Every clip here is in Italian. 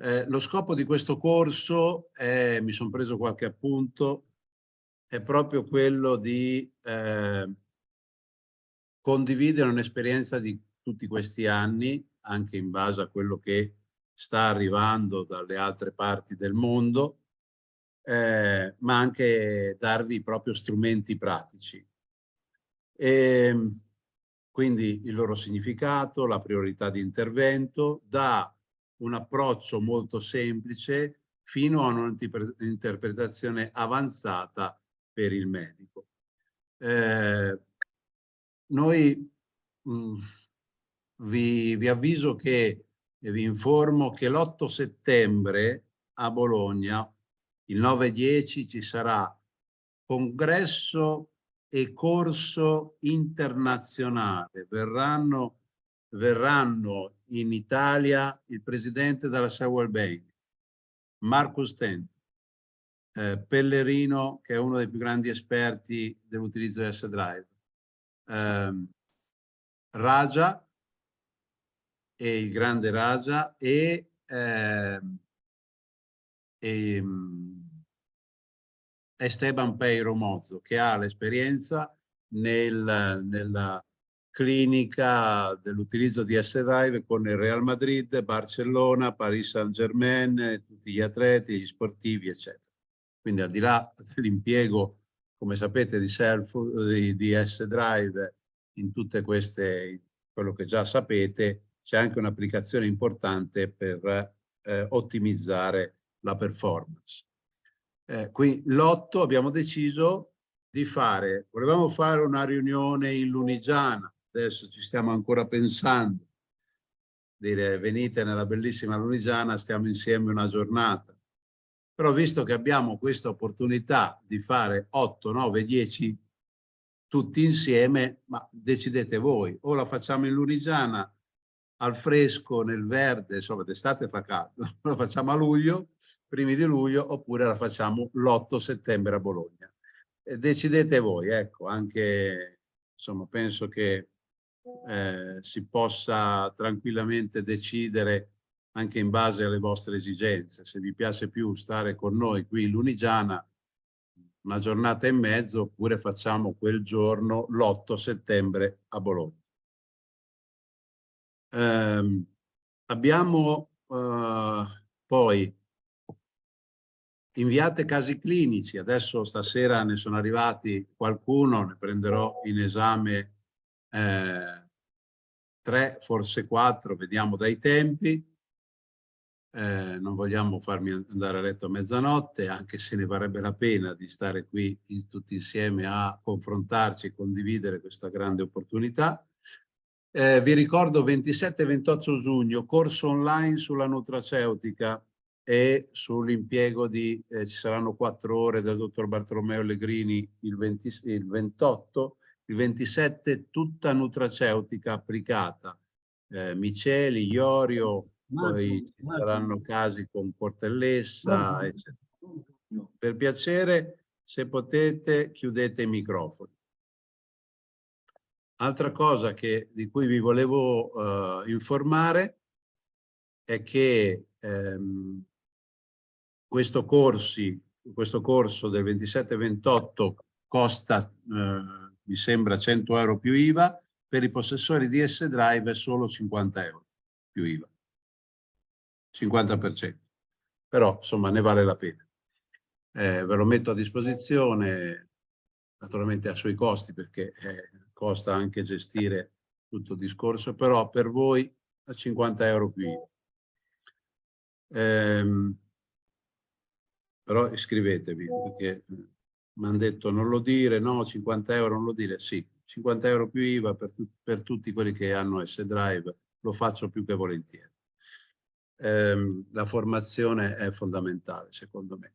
Eh, lo scopo di questo corso, è, mi sono preso qualche appunto, è proprio quello di eh, condividere un'esperienza di tutti questi anni, anche in base a quello che sta arrivando dalle altre parti del mondo, eh, ma anche darvi proprio strumenti pratici. E, ehm, quindi il loro significato, la priorità di intervento, da un approccio molto semplice fino a un'interpretazione avanzata per il medico. Eh, noi mh, mm, vi, vi avviso che e vi informo che l'8 settembre a Bologna, il 9-10, ci sarà congresso e corso internazionale. Verranno, verranno in Italia il presidente della Sewell Bank, Marcus Tent, eh, Pellerino, che è uno dei più grandi esperti dell'utilizzo di S-Drive, eh, Raja, e il grande Raja e, eh, e Esteban Peiro Mozzo che ha l'esperienza nel, nella clinica dell'utilizzo di S-Drive con il Real Madrid, Barcellona, Paris Saint-Germain, tutti gli atleti, gli sportivi, eccetera. Quindi al di là dell'impiego, come sapete, di, di, di S-Drive in tutte queste, quello che già sapete, c'è anche un'applicazione importante per eh, ottimizzare la performance. Eh, qui l'otto abbiamo deciso di fare, volevamo fare una riunione in Lunigiana, adesso ci stiamo ancora pensando, dire venite nella bellissima Lunigiana, stiamo insieme una giornata. Però visto che abbiamo questa opportunità di fare 8, 9, 10 tutti insieme, ma decidete voi, o la facciamo in Lunigiana al fresco, nel verde, insomma d'estate fa caldo, la facciamo a luglio, primi di luglio, oppure la facciamo l'8 settembre a Bologna. Decidete voi, ecco, anche, insomma, penso che eh, si possa tranquillamente decidere anche in base alle vostre esigenze. Se vi piace più stare con noi qui in Lunigiana, una giornata e mezzo, oppure facciamo quel giorno l'8 settembre a Bologna. Eh, abbiamo eh, poi inviate casi clinici, adesso stasera ne sono arrivati qualcuno, ne prenderò in esame eh, tre, forse quattro, vediamo dai tempi. Eh, non vogliamo farmi andare a letto a mezzanotte, anche se ne varrebbe la pena di stare qui in, tutti insieme a confrontarci e condividere questa grande opportunità. Eh, vi ricordo 27 e 28 giugno, corso online sulla nutraceutica e sull'impiego di, eh, ci saranno quattro ore del dottor Bartolomeo Allegrini il, 20, il 28, il 27 tutta nutraceutica applicata, eh, miceli, iorio, Marco, poi ci saranno casi con portellessa, eccetera. Per piacere, se potete, chiudete i microfoni. Altra cosa che, di cui vi volevo uh, informare è che ehm, questo, corsi, questo corso del 27-28 costa, eh, mi sembra, 100 euro più IVA, per i possessori di S-Drive è solo 50 euro più IVA, 50%. Però, insomma, ne vale la pena. Eh, ve lo metto a disposizione, naturalmente a suoi costi, perché eh, costa anche gestire tutto il discorso, però per voi a 50 euro più IVA. Ehm, però iscrivetevi perché mi hanno detto non lo dire, no, 50 euro non lo dire, sì, 50 euro più IVA per, per tutti quelli che hanno S-Drive, lo faccio più che volentieri. Ehm, la formazione è fondamentale secondo me.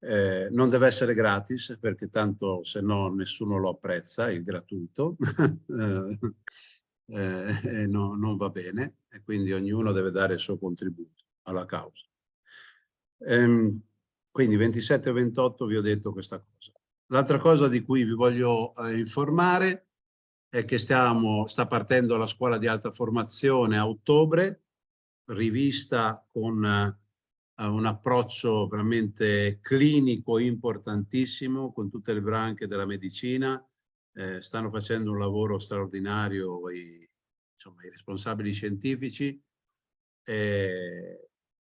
Eh, non deve essere gratis perché tanto se no nessuno lo apprezza, il gratuito, eh, eh, no, non va bene e quindi ognuno deve dare il suo contributo alla causa. Quindi 27 e 28 vi ho detto questa cosa. L'altra cosa di cui vi voglio eh, informare è che stiamo, sta partendo la scuola di alta formazione a ottobre rivista con uh, un approccio veramente clinico importantissimo con tutte le branche della medicina. Eh, stanno facendo un lavoro straordinario i, insomma, i responsabili scientifici. Eh,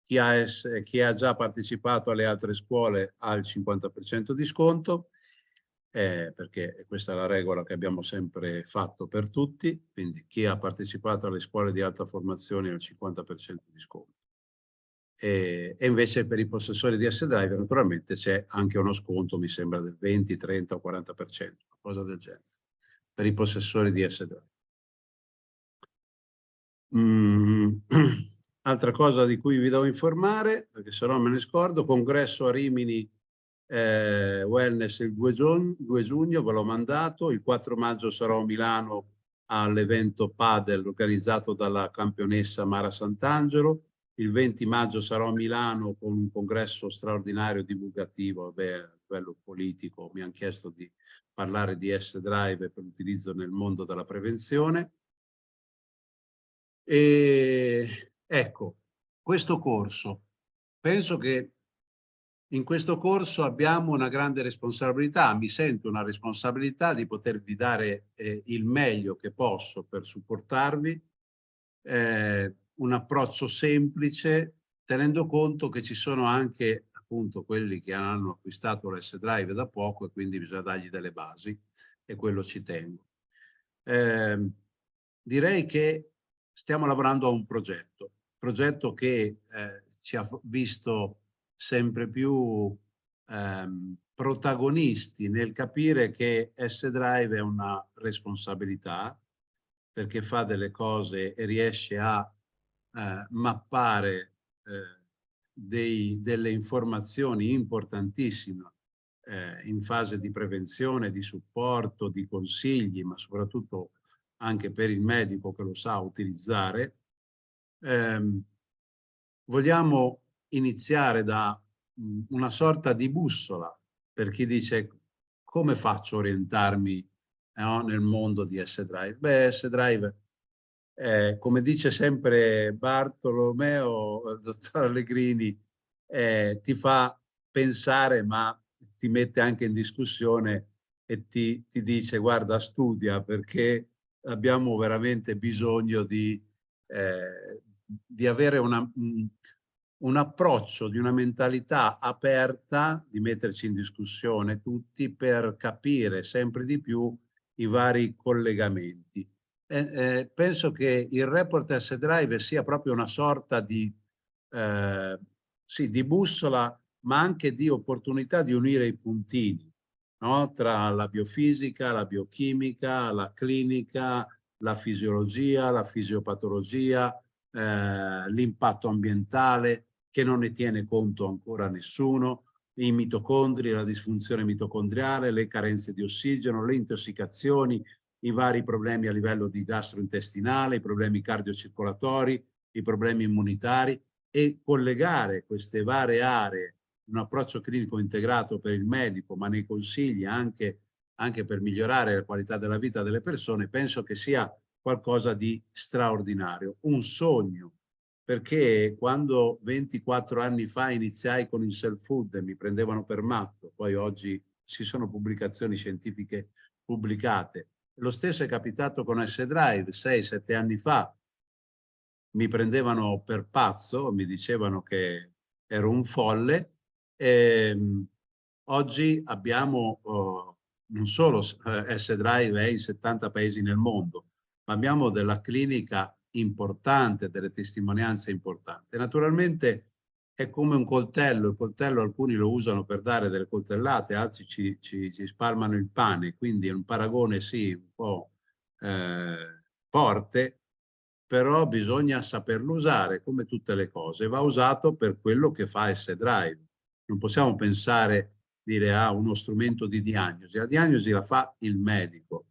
chi, ha, chi ha già partecipato alle altre scuole ha il 50% di sconto eh, perché questa è la regola che abbiamo sempre fatto per tutti, quindi chi ha partecipato alle scuole di alta formazione ha il 50% di sconto. E, e, invece per i possessori di S-Drive naturalmente c'è anche uno sconto, mi sembra del 20, 30 o 40%, cosa del genere, per i possessori di S-Drive. Mm. Altra cosa di cui vi devo informare, perché se no me ne scordo, congresso a Rimini eh, wellness il 2 giugno, 2 giugno, ve l'ho mandato, il 4 maggio sarò a Milano all'evento Padel organizzato dalla campionessa Mara Sant'Angelo, il 20 maggio sarò a Milano con un congresso straordinario divulgativo beh, a livello politico, mi hanno chiesto di parlare di S-Drive per l'utilizzo nel mondo della prevenzione. E ecco, questo corso, penso che in questo corso abbiamo una grande responsabilità, mi sento una responsabilità di potervi dare eh, il meglio che posso per supportarvi, eh, un approccio semplice, tenendo conto che ci sono anche appunto quelli che hanno acquistato l'S-Drive da poco e quindi bisogna dargli delle basi e quello ci tengo. Eh, direi che stiamo lavorando a un progetto, progetto che eh, ci ha visto sempre più ehm, protagonisti nel capire che S-Drive è una responsabilità perché fa delle cose e riesce a eh, mappare eh, dei, delle informazioni importantissime eh, in fase di prevenzione, di supporto, di consigli, ma soprattutto anche per il medico che lo sa utilizzare. Ehm, vogliamo iniziare da mm, una sorta di bussola per chi dice come faccio a orientarmi no, nel mondo di S-Drive. Beh, S-Drive, eh, come dice sempre Bartolomeo, il dottor Allegrini, eh, ti fa pensare ma ti mette anche in discussione e ti, ti dice guarda studia perché abbiamo veramente bisogno di, eh, di avere una, un approccio di una mentalità aperta, di metterci in discussione tutti per capire sempre di più i vari collegamenti. Eh, eh, penso che il report S-Drive sia proprio una sorta di, eh, sì, di bussola, ma anche di opportunità di unire i puntini no? tra la biofisica, la biochimica, la clinica, la fisiologia, la fisiopatologia, eh, l'impatto ambientale, che non ne tiene conto ancora nessuno, i mitocondri, la disfunzione mitocondriale, le carenze di ossigeno, le intossicazioni, i vari problemi a livello di gastrointestinale, i problemi cardiocircolatori, i problemi immunitari e collegare queste varie aree un approccio clinico integrato per il medico, ma nei consigli anche, anche per migliorare la qualità della vita delle persone, penso che sia qualcosa di straordinario, un sogno perché quando 24 anni fa iniziai con il self-food mi prendevano per matto, poi oggi ci sono pubblicazioni scientifiche pubblicate. Lo stesso è capitato con S-Drive, 6-7 anni fa. Mi prendevano per pazzo, mi dicevano che ero un folle. E, ehm, oggi abbiamo oh, non solo eh, S-Drive è in 70 paesi nel mondo, abbiamo della clinica importante, delle testimonianze importanti. Naturalmente è come un coltello, il coltello alcuni lo usano per dare delle coltellate, altri ci, ci, ci spalmano il pane, quindi è un paragone sì un po' eh, forte, però bisogna saperlo usare come tutte le cose, va usato per quello che fa S-Drive. Non possiamo pensare, dire a ah, uno strumento di diagnosi, la diagnosi la fa il medico,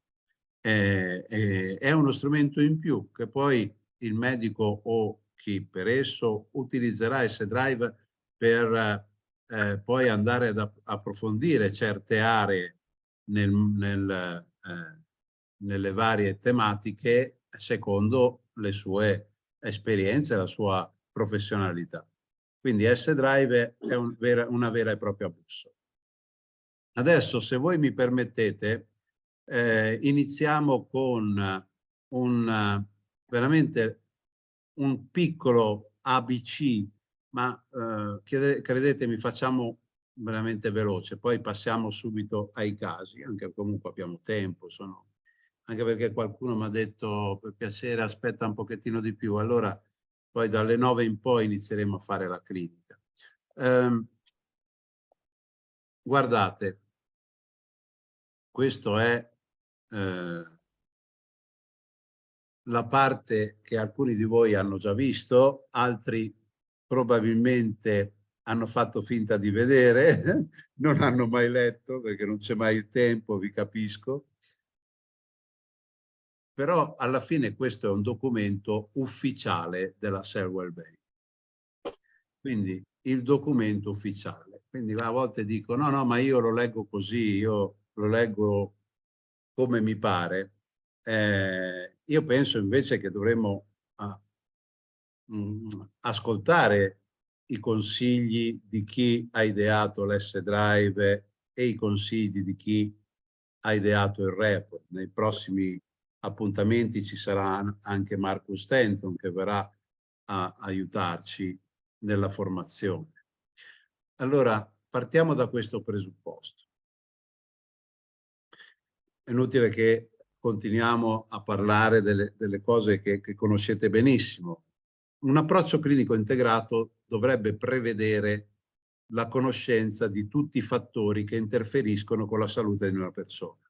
eh, eh, è uno strumento in più che poi il medico o chi per esso utilizzerà S-Drive per eh, poi andare ad approfondire certe aree nel, nel, eh, nelle varie tematiche secondo le sue esperienze, la sua professionalità. Quindi S-Drive è un vera, una vera e propria bussola. Adesso, se voi mi permettete, eh, iniziamo con un, veramente un piccolo ABC, ma eh, credetemi, facciamo veramente veloce, poi passiamo subito ai casi, anche comunque abbiamo tempo, sono... anche perché qualcuno mi ha detto per piacere aspetta un pochettino di più, allora poi dalle nove in poi inizieremo a fare la clinica. Um, guardate, questo è eh, la parte che alcuni di voi hanno già visto, altri probabilmente hanno fatto finta di vedere, non hanno mai letto perché non c'è mai il tempo, vi capisco. Però alla fine questo è un documento ufficiale della Selwell Bay. Quindi il documento ufficiale. Quindi a volte dico no, no, ma io lo leggo così, io lo leggo come mi pare. Eh, io penso invece che dovremmo ah, mh, mm, ascoltare i consigli di chi ha ideato l'S-Drive e i consigli di chi ha ideato il report. Nei prossimi appuntamenti ci sarà anche Marcus Stenton che verrà a aiutarci nella formazione. Allora, partiamo da questo presupposto. È inutile che continuiamo a parlare delle, delle cose che, che conoscete benissimo. Un approccio clinico integrato dovrebbe prevedere la conoscenza di tutti i fattori che interferiscono con la salute di una persona,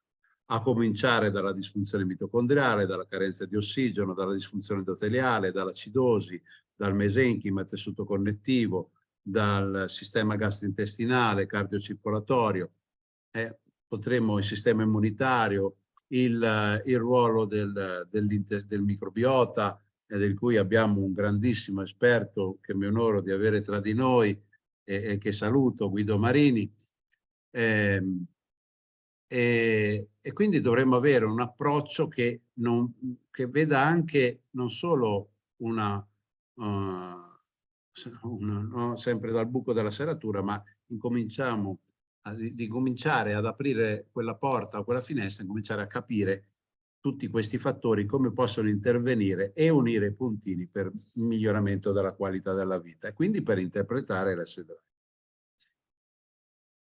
a cominciare dalla disfunzione mitocondriale, dalla carenza di ossigeno, dalla disfunzione endoteliale, dall'acidosi, dal mesenchima, tessuto connettivo, dal sistema gastrointestinale, cardiocircolatorio, eh, potremmo il sistema immunitario, il, il ruolo del, del, del microbiota, e del cui abbiamo un grandissimo esperto che mi onoro di avere tra di noi e, e che saluto, Guido Marini. Eh, e, e, quindi dovremmo avere un approccio che, non, che veda anche non solo una, uh, una no, sempre dal buco della serratura, ma incominciamo di, di cominciare ad aprire quella porta o quella finestra, incominciare a capire tutti questi fattori come possono intervenire e unire i puntini per miglioramento della qualità della vita e quindi per interpretare l'S-Drive.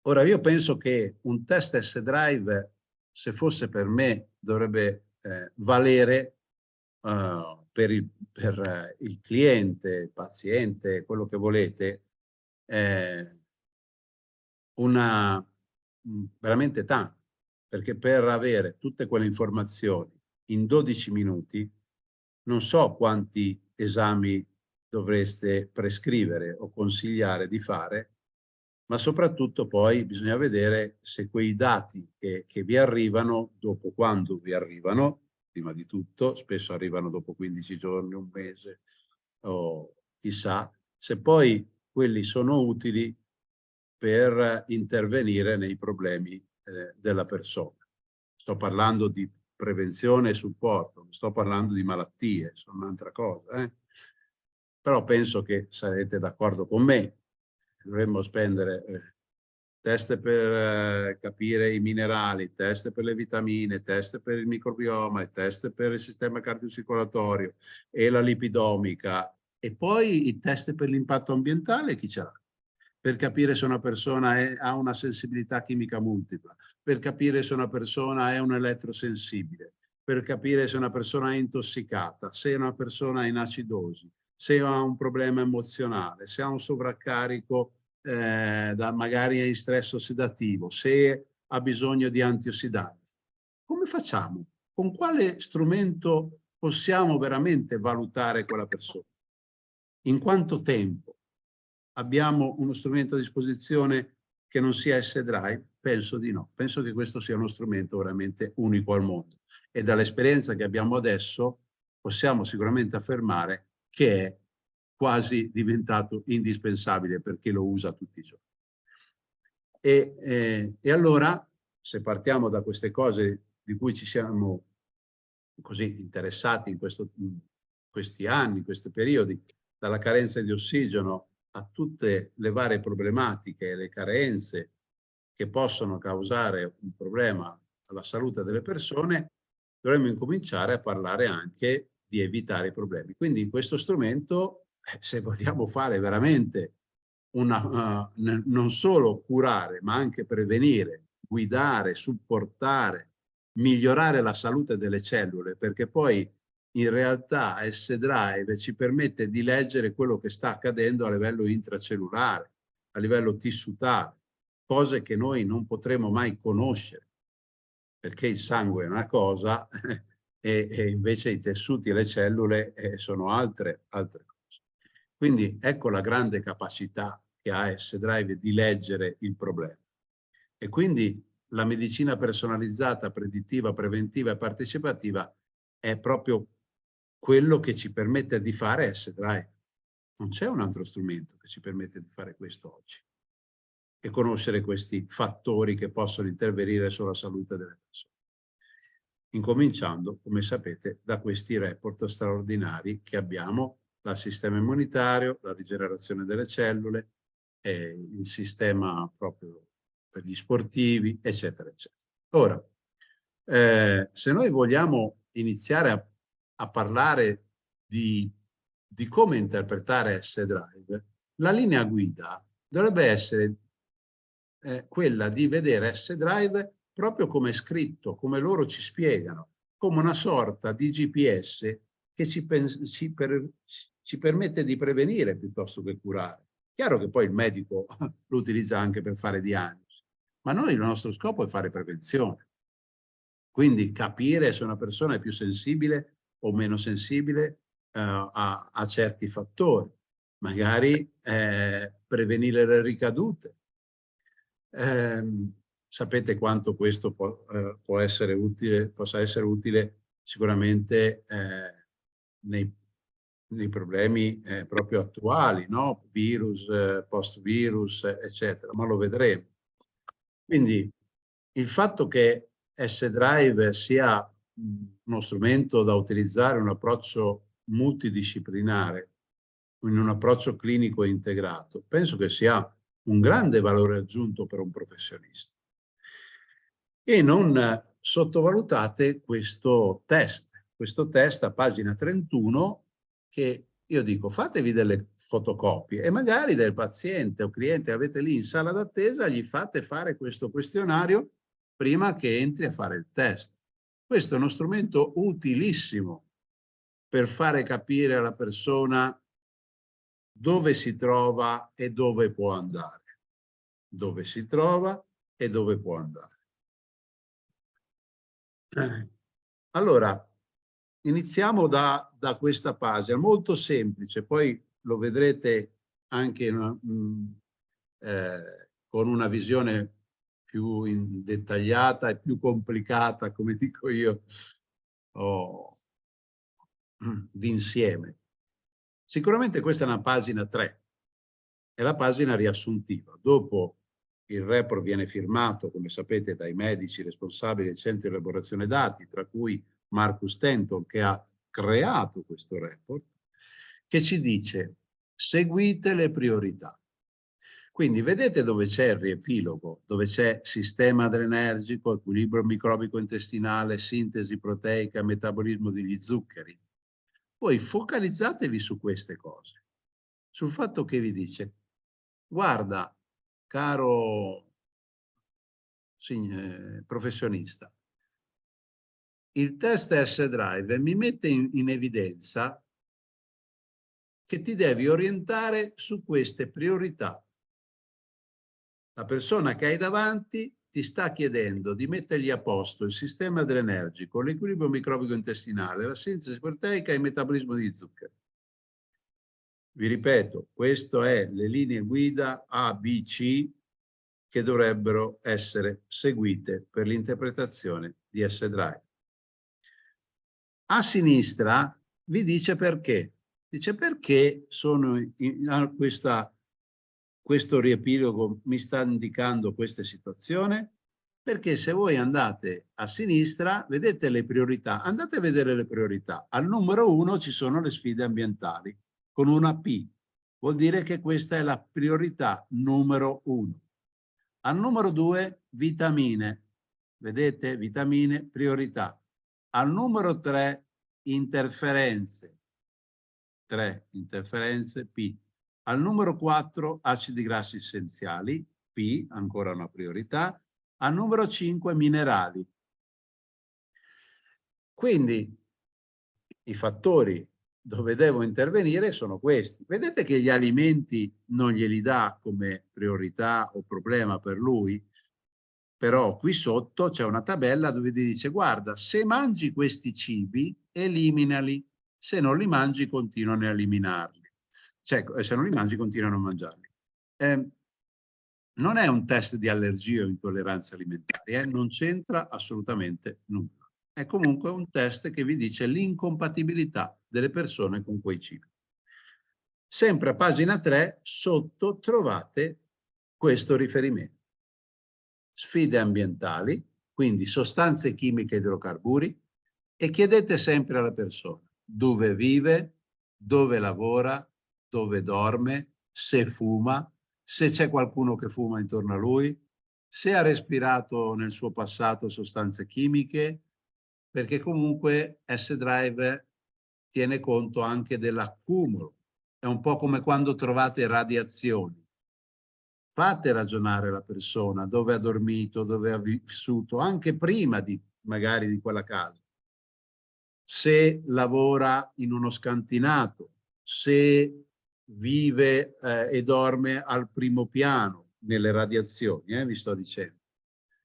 Ora io penso che un test S-Drive, se fosse per me, dovrebbe eh, valere uh, per, il, per uh, il, cliente, il paziente, quello che volete, eh, una, veramente tanto perché per avere tutte quelle informazioni in 12 minuti non so quanti esami dovreste prescrivere o consigliare di fare, ma soprattutto poi bisogna vedere se quei dati che, che vi arrivano, dopo quando vi arrivano, prima di tutto, spesso arrivano dopo 15 giorni, un mese o chissà, se poi quelli sono utili per intervenire nei problemi eh, della persona. Sto parlando di prevenzione e supporto, non sto parlando di malattie, sono un'altra cosa. Eh? Però penso che sarete d'accordo con me, dovremmo spendere eh, test per eh, capire i minerali, test per le vitamine, test per il microbioma, test per il sistema cardiocircolatorio e la lipidomica e poi i test per l'impatto ambientale chi ce l'ha? Per capire se una persona è, ha una sensibilità chimica multipla, per capire se una persona è un elettrosensibile, per capire se una persona è intossicata, se una persona è in acidosi, se ha un problema emozionale, se ha un sovraccarico eh, da magari in stress ossidativo, se ha bisogno di antiossidanti. Come facciamo? Con quale strumento possiamo veramente valutare quella persona? In quanto tempo? Abbiamo uno strumento a disposizione che non sia S-Drive? Penso di no. Penso che questo sia uno strumento veramente unico al mondo. E dall'esperienza che abbiamo adesso possiamo sicuramente affermare che è quasi diventato indispensabile per chi lo usa tutti i giorni. E, eh, e allora, se partiamo da queste cose di cui ci siamo così interessati in, questo, questi anni, in questi periodi, dalla carenza di ossigeno a tutte le varie problematiche e le carenze che possono causare un problema alla salute delle persone, dovremmo incominciare a parlare anche di evitare i problemi. Quindi questo strumento, eh, se vogliamo fare veramente una, uh, non solo curare, ma anche prevenire, guidare, supportare, migliorare la salute delle cellule, perché poi in realtà S-Drive ci permette di leggere quello che sta accadendo a livello intracellulare, a livello tissutale, cose che noi non potremo mai conoscere, perché il sangue è una cosa e, e invece i tessuti e le cellule eh, sono altre, altre cose. Quindi ecco la grande capacità che ha S-Drive di leggere il problema. E quindi la medicina personalizzata, predittiva, preventiva e partecipativa è proprio quello che ci permette di fare S-Drive. Non c'è un altro strumento che ci permette di fare questo oggi e conoscere questi fattori che possono intervenire sulla salute delle persone. Incominciando, come sapete, da questi report straordinari che abbiamo dal sistema immunitario, la rigenerazione delle cellule, eh, il sistema proprio per gli sportivi, eccetera, eccetera. Ora, eh, se noi vogliamo iniziare a a parlare di, di come interpretare S-Drive, la linea guida dovrebbe essere eh, quella di vedere S-Drive proprio come è scritto, come loro ci spiegano, come una sorta di GPS che ci, ci, per, ci permette di prevenire piuttosto che curare. Chiaro che poi il medico lo utilizza anche per fare diagnosi, ma noi il nostro scopo è fare prevenzione. Quindi capire se una persona è più sensibile o meno sensibile eh, a, a, certi fattori, magari eh, prevenire le ricadute. Eh, sapete quanto questo può, eh, può, essere utile, possa essere utile sicuramente eh, nei, nei, problemi eh, proprio attuali, no? virus, post-virus, eccetera, ma lo vedremo. Quindi il fatto che S-Drive sia uno strumento da utilizzare, un approccio multidisciplinare, in un approccio clinico integrato, penso che sia un grande valore aggiunto per un professionista. E non sottovalutate questo test, questo test a pagina 31 che io dico fatevi delle fotocopie e magari del paziente o cliente che avete lì in sala d'attesa gli fate fare questo questionario prima che entri a fare il test. Questo è uno strumento utilissimo per fare capire alla persona dove si trova e dove può andare. Dove si trova e dove può andare. Allora, iniziamo da, da questa pagina, molto semplice, poi lo vedrete anche mh, mm, eh, con una visione più dettagliata e più complicata, come dico io, oh, d'insieme. Sicuramente questa è una pagina 3, è la pagina riassuntiva. Dopo il report viene firmato, come sapete, dai medici responsabili del centro di elaborazione dati, tra cui Marcus Tenton, che ha creato questo report, che ci dice seguite le priorità. Quindi vedete dove c'è il riepilogo, dove c'è sistema adrenergico, equilibrio microbico intestinale, sintesi proteica, metabolismo degli zuccheri. Poi focalizzatevi su queste cose, sul fatto che vi dice, guarda, caro eh, professionista, il test S-Drive mi mette in, in evidenza che ti devi orientare su queste priorità la persona che hai davanti ti sta chiedendo di mettergli a posto il sistema adrenergico, l'equilibrio microbico intestinale, la sintesi proteica e il metabolismo di zuccheri. Vi ripeto, queste è le linee guida A, B, C che dovrebbero essere seguite per l'interpretazione di S-Drive. A sinistra vi dice perché. Dice perché sono in questa questo riepilogo mi sta indicando questa situazione? Perché se voi andate a sinistra, vedete le priorità, andate a vedere le priorità. Al numero uno ci sono le sfide ambientali. con una P. Vuol dire che questa è la priorità numero uno. Al numero due, vitamine. Vedete? Vitamine, priorità. Al numero tre, interferenze. Tre, interferenze, P. Al numero 4 acidi grassi essenziali, P, ancora una priorità. Al numero 5 minerali. Quindi i fattori dove devo intervenire sono questi. Vedete che gli alimenti non glieli dà come priorità o problema per lui, però qui sotto c'è una tabella dove ti dice guarda se mangi questi cibi eliminali, se non li mangi continuano a eliminarli cioè se non li mangi continuano a mangiarli. Eh, non è un test di allergie o intolleranze alimentari, eh? non c'entra assolutamente nulla. È comunque un test che vi dice l'incompatibilità delle persone con quei cibi. Sempre a pagina 3, sotto trovate questo riferimento. Sfide ambientali, quindi sostanze chimiche e idrocarburi, e chiedete sempre alla persona dove vive, dove lavora, dove dorme, se fuma, se c'è qualcuno che fuma intorno a lui, se ha respirato nel suo passato sostanze chimiche, perché comunque S-Drive tiene conto anche dell'accumulo. È un po' come quando trovate radiazioni. Fate ragionare la persona dove ha dormito, dove ha vissuto, anche prima di magari di quella casa. Se lavora in uno scantinato, se vive eh, e dorme al primo piano nelle radiazioni, eh, vi sto dicendo.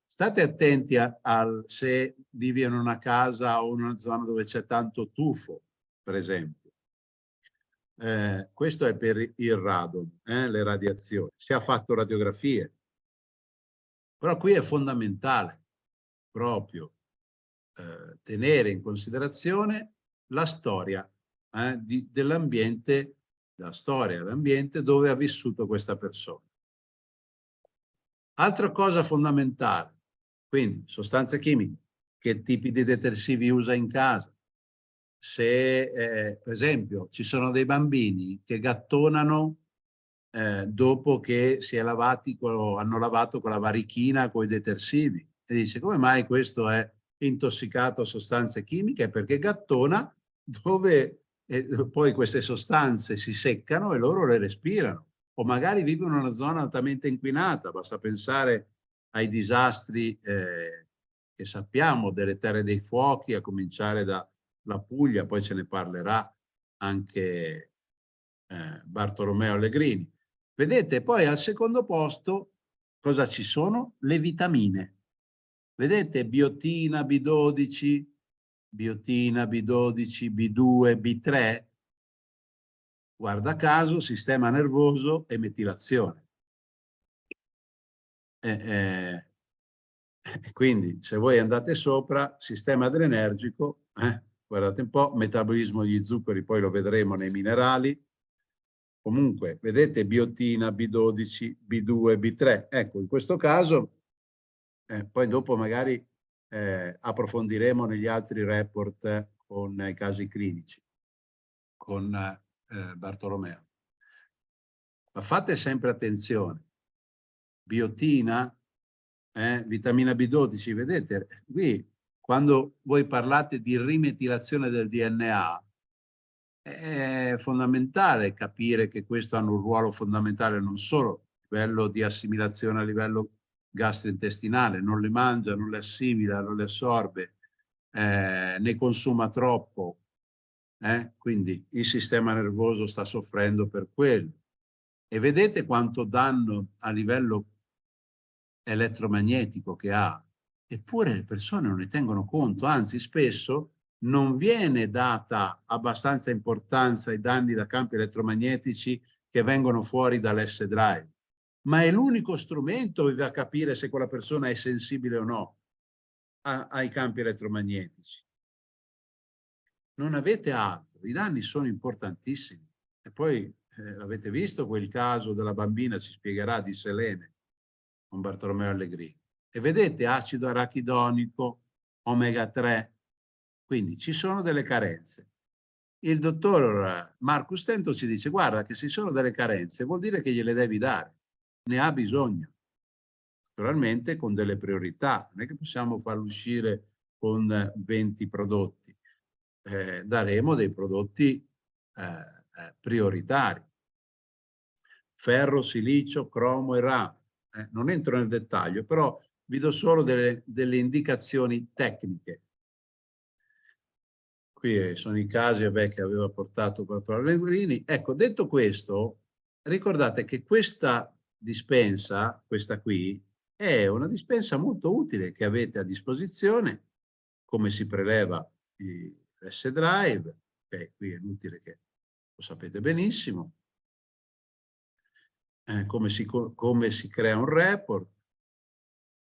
State attenti a, al, se vivi in una casa o in una zona dove c'è tanto tufo, per esempio. Eh, questo è per il radon, eh, le radiazioni. Si è fatto radiografie. Però qui è fondamentale proprio eh, tenere in considerazione la storia eh, dell'ambiente la storia, l'ambiente dove ha vissuto questa persona. Altra cosa fondamentale, quindi sostanze chimiche, che tipi di detersivi usa in casa. Se, eh, per esempio, ci sono dei bambini che gattonano eh, dopo che si è lavati, hanno lavato con la varichina con i detersivi e dice come mai questo è intossicato a sostanze chimiche? Perché gattona dove e poi queste sostanze si seccano e loro le respirano. O magari vivono in una zona altamente inquinata, basta pensare ai disastri eh, che sappiamo delle terre dei fuochi, a cominciare dalla Puglia, poi ce ne parlerà anche eh, Bartolomeo Allegrini. Vedete, poi al secondo posto cosa ci sono? Le vitamine. Vedete, biotina, B12, biotina, B12, B2, B3, guarda caso, sistema nervoso e metilazione. Eh, eh, quindi se voi andate sopra, sistema adrenergico, eh, guardate un po', metabolismo degli zuccheri, poi lo vedremo nei minerali, comunque vedete biotina, B12, B2, B3, ecco in questo caso, eh, poi dopo magari eh, approfondiremo negli altri report con i casi clinici, con eh, Bartolomeo. Ma fate sempre attenzione. Biotina, eh, vitamina B12, vedete, qui quando voi parlate di rimetilazione del DNA, è fondamentale capire che questo hanno un ruolo fondamentale non solo a livello di assimilazione a livello gastrointestinale, non le mangia, non le assimila, non le assorbe, eh, ne consuma troppo, eh? quindi il sistema nervoso sta soffrendo per quello. E vedete quanto danno a livello elettromagnetico che ha, eppure le persone non ne tengono conto, anzi spesso non viene data abbastanza importanza ai danni da campi elettromagnetici che vengono fuori dall'S-Drive ma è l'unico strumento che va a capire se quella persona è sensibile o no a, ai campi elettromagnetici. Non avete altro, i danni sono importantissimi. E poi eh, avete visto quel caso della bambina, ci spiegherà, di Selene, con Bartolomeo Allegrini. E vedete acido arachidonico, omega 3, quindi ci sono delle carenze. il dottor Marco Stento ci dice guarda che se sono delle carenze vuol dire che gliele devi dare, ne ha bisogno. Naturalmente con delle priorità, non è che possiamo farlo uscire con 20 prodotti, eh, daremo dei prodotti eh, eh, prioritari. Ferro, silicio, cromo e rame. Eh, non entro nel dettaglio, però vi do solo delle, delle indicazioni tecniche. Qui sono i casi vabbè, che aveva portato Bartolomeo Lengurini. Ecco, detto questo, ricordate che questa dispensa, questa qui, è una dispensa molto utile che avete a disposizione, come si preleva l'S-Drive, okay, qui è inutile che lo sapete benissimo, eh, come, si, come si crea un report,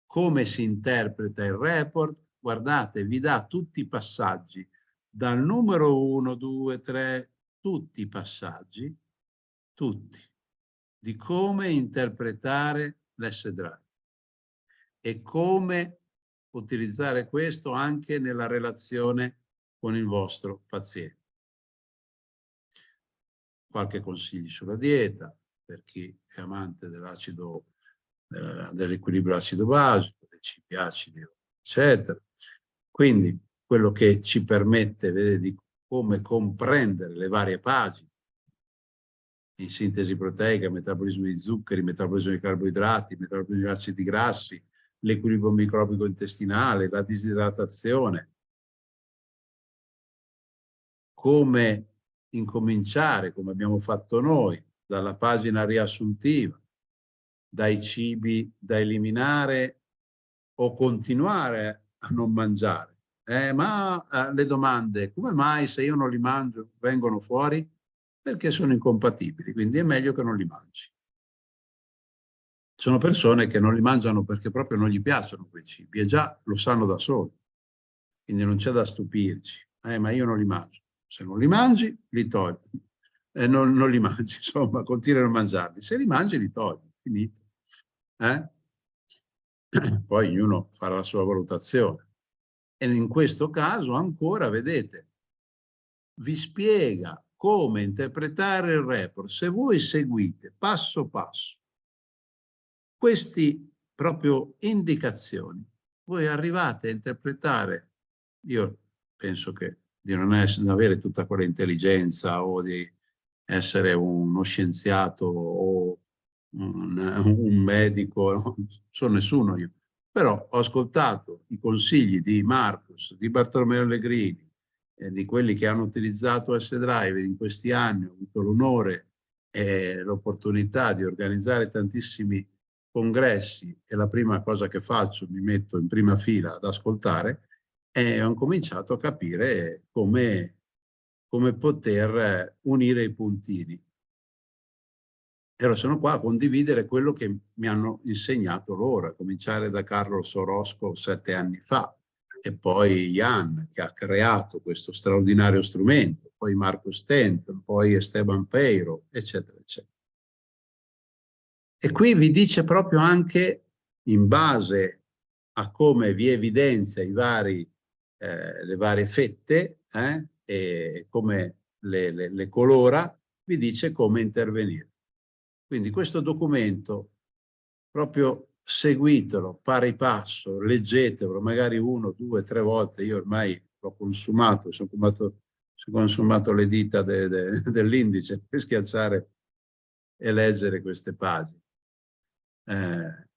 come si interpreta il report, guardate, vi dà tutti i passaggi, dal numero 1, 2, 3, tutti i passaggi, tutti, di come interpretare l'S-Drive e come utilizzare questo anche nella relazione con il vostro paziente. Qualche consiglio sulla dieta, per chi è amante dell'acido, dell'equilibrio acido-basico, dei cibi acidi, eccetera. Quindi quello che ci permette vedete, di come comprendere le varie pagine in sintesi proteica, metabolismo di zuccheri, metabolismo di carboidrati, metabolismo di acidi grassi, l'equilibrio microbico intestinale, la disidratazione, come incominciare, come abbiamo fatto noi, dalla pagina riassuntiva, dai cibi da eliminare o continuare a non mangiare. Eh, ma eh, le domande, come mai se io non li mangio vengono fuori? Perché sono incompatibili, quindi è meglio che non li mangi. Sono persone che non li mangiano perché proprio non gli piacciono quei cibi e già lo sanno da soli. Quindi non c'è da stupirci. Eh, ma io non li mangio. Se non li mangi, li togli eh, non, non, li mangi, insomma, continui a mangiarli. Se li mangi, li togli, finito. Eh? Poi ognuno farà la sua valutazione. E in questo caso ancora, vedete, vi spiega come interpretare il report. Se voi seguite passo passo queste proprio indicazioni, voi arrivate a interpretare, io penso che di non, essere, non avere tutta quella intelligenza o di essere uno scienziato o un, un medico, non sono nessuno io. Però ho ascoltato i consigli di Marcus, di Bartolomeo Allegrini, e di quelli che hanno utilizzato S-Drive in questi anni, ho avuto l'onore e l'opportunità di organizzare tantissimi congressi e la prima cosa che faccio, mi metto in prima fila ad ascoltare, e ho cominciato a capire come come poter eh, unire i puntini. E allora sono qua a condividere quello che mi hanno insegnato loro, a cominciare da Carlo Sorosco sette anni fa, e poi Jan che ha creato questo straordinario strumento, poi Marco Stenton, poi Esteban Peiro, eccetera, eccetera. E qui vi dice proprio anche, in base a come vi evidenzia i vari, eh, le varie fette, eh, e come le, le, le colora, vi dice come intervenire. Quindi questo documento, proprio seguitelo pari passo, leggetelo, magari uno, due, tre volte, io ormai l'ho consumato, sono consumato, sono consumato le dita de, de, dell'indice per schiacciare e leggere queste pagine. Eh,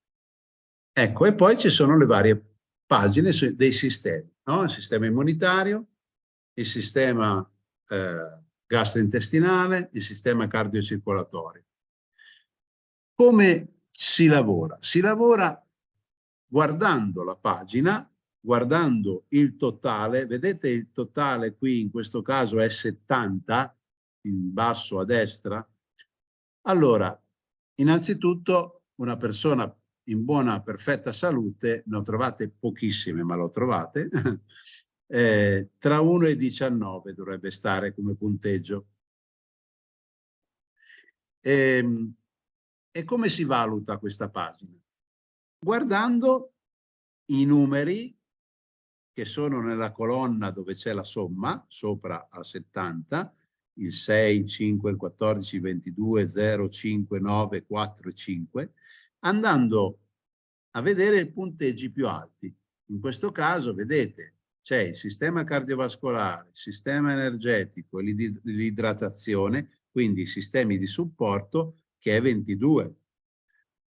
ecco, e poi ci sono le varie pagine dei sistemi, no? il sistema immunitario, il sistema eh, gastrointestinale, il sistema cardiocircolatorio. Come si lavora? Si lavora guardando la pagina, guardando il totale, vedete il totale qui in questo caso è 70, in basso a destra. Allora, innanzitutto una persona in buona, perfetta salute, ne ho trovate pochissime, ma lo trovate, eh, tra 1 e 19 dovrebbe stare come punteggio. Ehm, e come si valuta questa pagina? Guardando i numeri che sono nella colonna dove c'è la somma, sopra a 70, il 6, 5, il 14, il 22, 0, 5, 9, 4 e 5, andando a vedere i punteggi più alti. In questo caso, vedete, c'è il sistema cardiovascolare, il sistema energetico l'idratazione, quindi i sistemi di supporto, che è 22.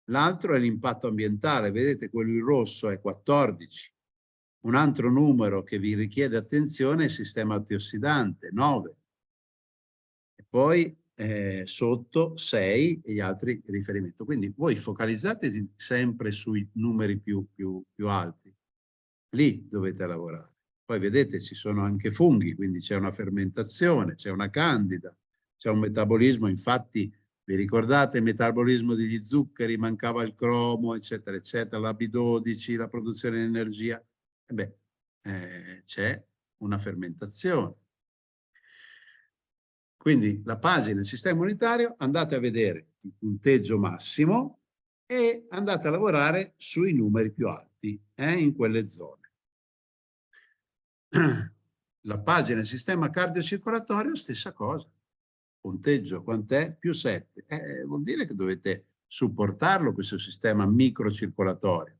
L'altro è l'impatto ambientale, vedete quello in rosso è 14. Un altro numero che vi richiede attenzione è il sistema antiossidante, 9. E poi eh, sotto 6 e gli altri riferimenti. Quindi voi focalizzatevi sempre sui numeri più, più, più alti. Lì dovete lavorare. Poi vedete ci sono anche funghi, quindi c'è una fermentazione, c'è una candida, c'è un metabolismo, infatti vi ricordate il metabolismo degli zuccheri, mancava il cromo, eccetera, eccetera, la B12, la produzione di energia. E beh, eh, c'è una fermentazione. Quindi la pagina del sistema immunitario, andate a vedere il punteggio massimo e andate a lavorare sui numeri più alti eh, in quelle zone. La pagina del sistema cardiocircolatorio, stessa cosa. Punteggio quant'è? Più 7. Eh, vuol dire che dovete supportarlo questo sistema microcircolatorio.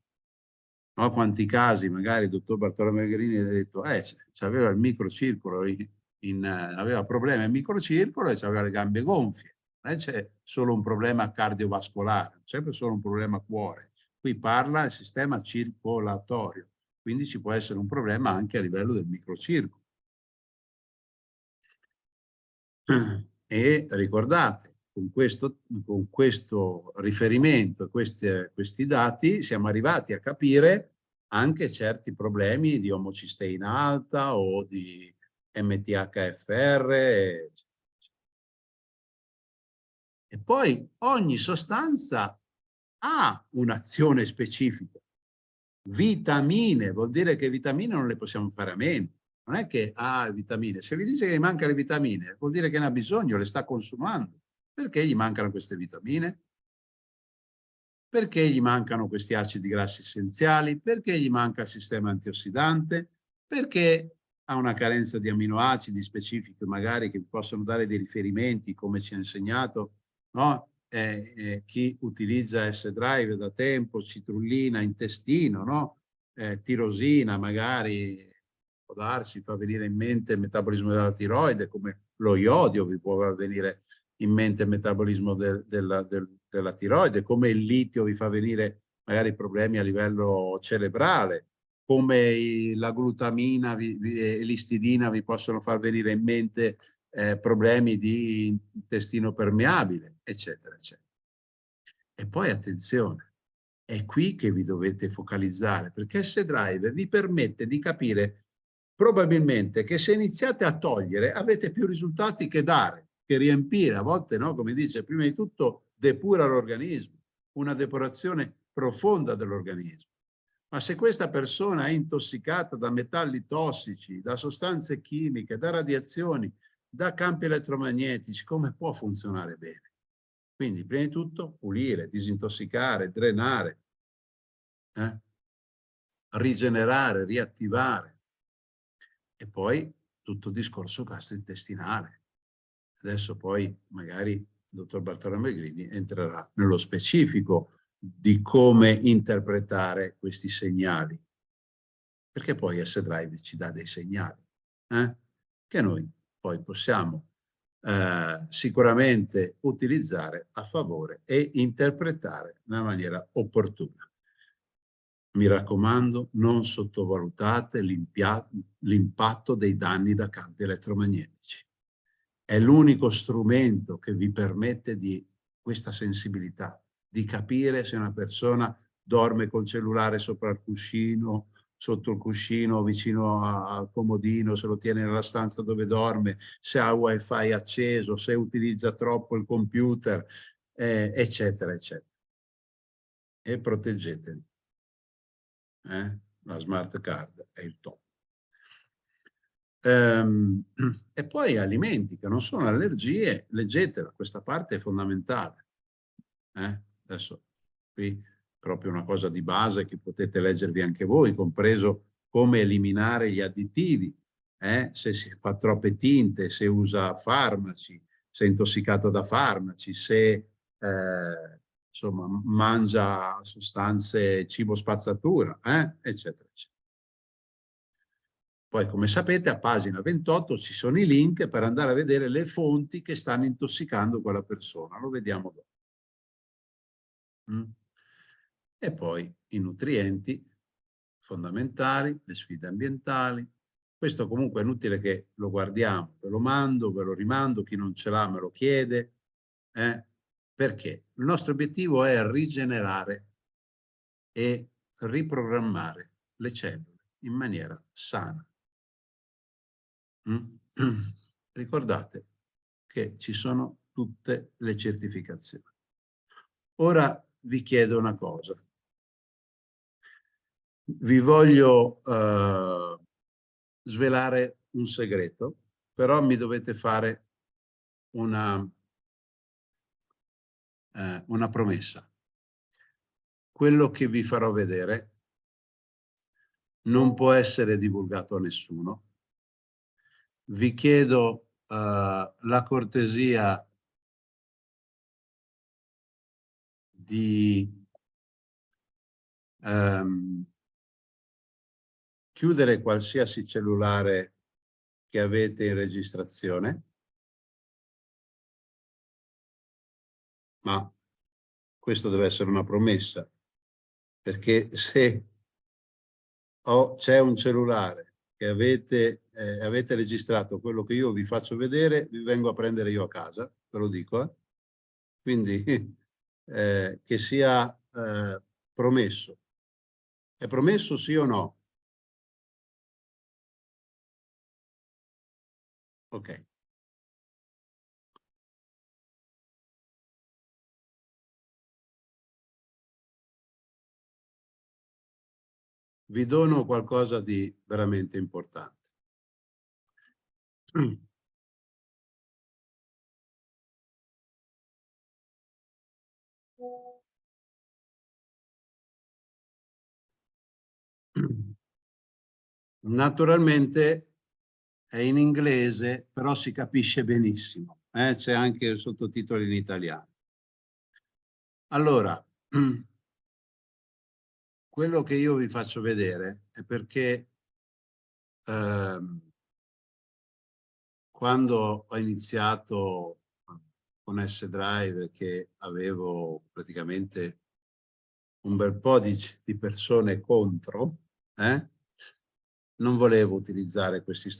No? Quanti casi magari il dottor Bartolomeo Grini ha detto eh, aveva il microcircolo, in, in, aveva problemi al microcircolo e aveva le gambe gonfie. Non c'è solo un problema cardiovascolare, c'è solo un problema cuore. Qui parla il sistema circolatorio. Quindi ci può essere un problema anche a livello del microcircolo. E ricordate, con questo, con questo riferimento questi, questi dati siamo arrivati a capire anche certi problemi di omocisteina alta o di MTHFR. E poi ogni sostanza ha un'azione specifica vitamine, vuol dire che vitamine non le possiamo fare a meno. Non è che ha ah, vitamine. Se vi dice che gli manca le vitamine, vuol dire che ne ha bisogno, le sta consumando. Perché gli mancano queste vitamine? Perché gli mancano questi acidi grassi essenziali? Perché gli manca il sistema antiossidante? Perché ha una carenza di aminoacidi specifici magari che possono dare dei riferimenti, come ci ha insegnato, no? eh, eh, chi utilizza S-Drive da tempo, citrullina, intestino, no? eh, tirosina, magari può darsi, fa venire in mente il metabolismo della tiroide, come lo iodio vi può venire in mente il metabolismo del, della, del, della tiroide, come il litio vi fa venire magari problemi a livello cerebrale, come la glutamina e l'istidina vi possono far venire in mente eh, problemi di intestino permeabile, eccetera, eccetera. E poi attenzione, è qui che vi dovete focalizzare, perché S-Drive vi permette di capire probabilmente che se iniziate a togliere avete più risultati che dare, che riempire. A volte, no, come dice, prima di tutto depura l'organismo, una depurazione profonda dell'organismo. Ma se questa persona è intossicata da metalli tossici, da sostanze chimiche, da radiazioni, da campi elettromagnetici, come può funzionare bene? Quindi, prima di tutto, pulire, disintossicare, drenare, eh? rigenerare, riattivare. E poi tutto il discorso gastrointestinale. Adesso poi magari il dottor Bartolomeo Grini entrerà nello specifico di come interpretare questi segnali. Perché poi S-Drive ci dà dei segnali eh? che noi poi possiamo eh, sicuramente utilizzare a favore e interpretare nella maniera opportuna. Mi raccomando, non sottovalutate l'impatto dei danni da campi elettromagnetici. È l'unico strumento che vi permette di questa sensibilità, di capire se una persona dorme col cellulare sopra il cuscino sotto il cuscino, vicino al comodino, se lo tiene nella stanza dove dorme, se ha wifi acceso, se utilizza troppo il computer, eh, eccetera, eccetera. E proteggetevi. Eh? La smart card è il top. Ehm, e poi alimenti che non sono allergie, leggetela, questa parte è fondamentale. Eh? Adesso qui proprio una cosa di base che potete leggervi anche voi, compreso come eliminare gli additivi, eh? se si fa troppe tinte, se usa farmaci, se è intossicato da farmaci, se eh, insomma, mangia sostanze cibo spazzatura, eh? eccetera, eccetera. Poi, come sapete, a pagina 28 ci sono i link per andare a vedere le fonti che stanno intossicando quella persona. Lo vediamo dopo. Mm. E poi i nutrienti fondamentali, le sfide ambientali. Questo comunque è inutile che lo guardiamo, ve lo mando, ve lo rimando, chi non ce l'ha me lo chiede. Eh? Perché? Il nostro obiettivo è rigenerare e riprogrammare le cellule in maniera sana. Mm? Ricordate che ci sono tutte le certificazioni. Ora vi chiedo una cosa. Vi voglio uh, svelare un segreto, però mi dovete fare una, uh, una promessa. Quello che vi farò vedere non può essere divulgato a nessuno. Vi chiedo uh, la cortesia di um, chiudere qualsiasi cellulare che avete in registrazione, ma questo deve essere una promessa, perché se c'è un cellulare che avete, eh, avete registrato quello che io vi faccio vedere, vi vengo a prendere io a casa, ve lo dico, eh? quindi eh, che sia eh, promesso. È promesso sì o no? Ok. Vi dono qualcosa di veramente importante. Naturalmente è in inglese, però si capisce benissimo. Eh? C'è anche il sottotitolo in italiano. Allora, quello che io vi faccio vedere è perché ehm, quando ho iniziato con S-Drive che avevo praticamente un bel po' di, di persone contro, eh? non volevo utilizzare questi